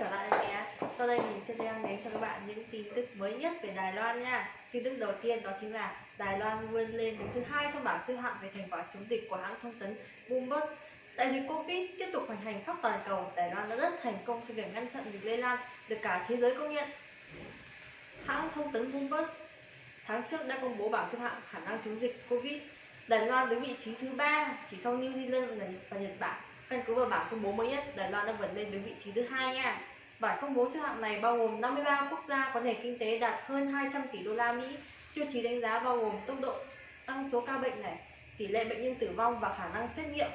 trở lại nhé. Sau đây mình sẽ đem đến cho các bạn những tin tức mới nhất về Đài Loan nha. Tin tức đầu tiên đó chính là Đài Loan vươn lên đứng thứ hai trong bảng xếp hạng về thành quả chống dịch của hãng thông tấn Bloomberg. Đại dịch Covid tiếp tục hoành hành khắp toàn cầu. Đài Loan đã rất thành công trong việc ngăn chặn dịch lây lan được cả thế giới công nhận. Hãng thông tấn Bloomberg tháng trước đã công bố bảng xếp hạng khả năng chống dịch Covid. Đài Loan đứng vị trí thứ ba, chỉ sau New Zealand và Nhật Bản. Căn cứ vào bảng công bố mới nhất, Đài Loan đã vượt lên đứng vị trí thứ hai nha. Bản công bố xếp hạng này bao gồm 53 quốc gia có nền kinh tế đạt hơn 200 tỷ đô la Mỹ. Tiêu chí đánh giá bao gồm tốc độ tăng số ca bệnh này, tỷ lệ bệnh nhân tử vong và khả năng xét nghiệm,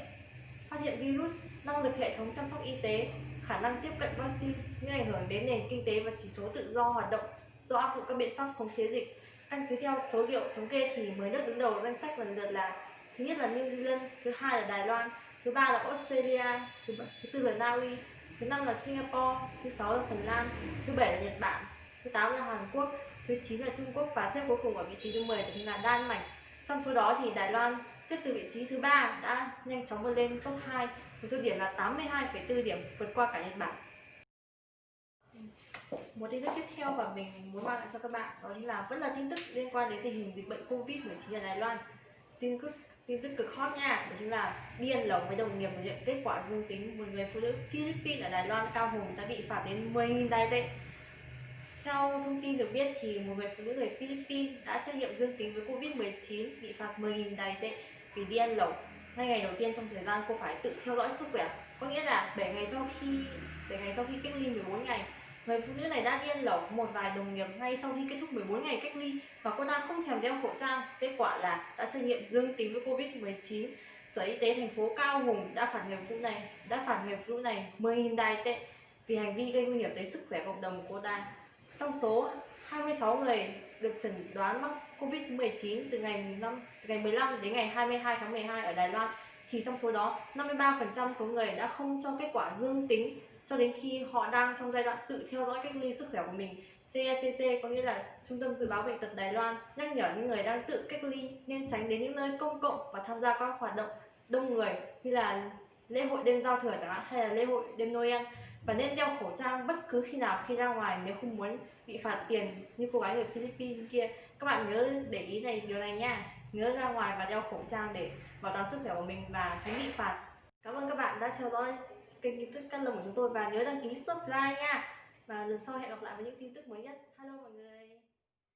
phát hiện virus, năng lực hệ thống chăm sóc y tế, khả năng tiếp cận vaccine, những ảnh hưởng đến nền kinh tế và chỉ số tự do hoạt động do áp dụng các biện pháp khống chế dịch. Căn cứ theo số liệu thống kê thì 10 nước đứng đầu danh sách lần lượt là thứ nhất là New Zealand, thứ hai là Đài Loan, thứ ba là Australia thứ, thứ tư là Na Uy thứ năm là Singapore thứ sáu là Phần Lan thứ bảy là Nhật Bản thứ tám là Hàn Quốc thứ chín là Trung Quốc và xếp cuối cùng ở vị trí thứ 10 đó chính là Đan Mạch trong số đó thì Đài Loan xếp từ vị trí thứ ba đã nhanh chóng vươn lên top 2 với số điểm là 82,4 điểm vượt qua cả Nhật Bản. Một tin tức tiếp theo và mình muốn mang lại cho các bạn đó chính là vẫn là tin tức liên quan đến tình hình dịch bệnh Covid-19 ở Đài Loan. Tin tức tin tức cực hot nha, đó chính là điên ăn lẩu với đồng nghiệp nhận kết quả dương tính một người phụ nữ Philippines ở Đài Loan cao hùng đã bị phạt đến 10.000 đài tệ. Theo thông tin được biết thì một người phụ nữ người Philippines đã xét nghiệm dương tính với Covid-19 bị phạt 10.000 đài tệ vì đi ăn lẩu ngay ngày đầu tiên trong thời gian cô phải tự theo dõi sức khỏe, có nghĩa là 7 ngày sau khi 7 ngày sau khi cách ly 14 ngày Người phụ nữ này đã điên lẩu một vài đồng nghiệp ngay sau khi kết thúc 14 ngày cách ly và cô ta không thèm đeo khẩu trang. Kết quả là đã xét nghiệm dương tính với Covid-19. Sở Y tế thành phố Cao Hùng đã phạt người phụ này đã phạt người phụ nữ này 10.000 đài tệ vì hành vi gây nguy hiểm tới sức khỏe cộng đồng của cô ta. Trong số 26 người được chẩn đoán mắc Covid-19 từ ngày 5, từ ngày 15 đến ngày 22 tháng 12 ở Đài Loan thì trong số đó 53% số người đã không cho kết quả dương tính cho đến khi họ đang trong giai đoạn tự theo dõi cách ly sức khỏe của mình. CECC có nghĩa là Trung tâm Dự báo Bệnh tật Đài Loan nhắc nhở những người đang tự cách ly nên tránh đến những nơi công cộng và tham gia các hoạt động đông người như là lễ hội đêm giao thừa chẳng hạn hay là lễ hội đêm Noel. Và nên đeo khẩu trang bất cứ khi nào khi ra ngoài nếu không muốn bị phạt tiền như cô gái người Philippines kia. Các bạn nhớ để ý này, điều này nha nhớ ra ngoài và đeo khẩu trang để bảo toàn sức khỏe của mình và tránh bị phạt. Cảm ơn các bạn đã theo dõi kênh tin tức căn lồng của chúng tôi và nhớ đăng ký subscribe nha. Và lần sau hẹn gặp lại với những tin tức mới nhất. Hello mọi người.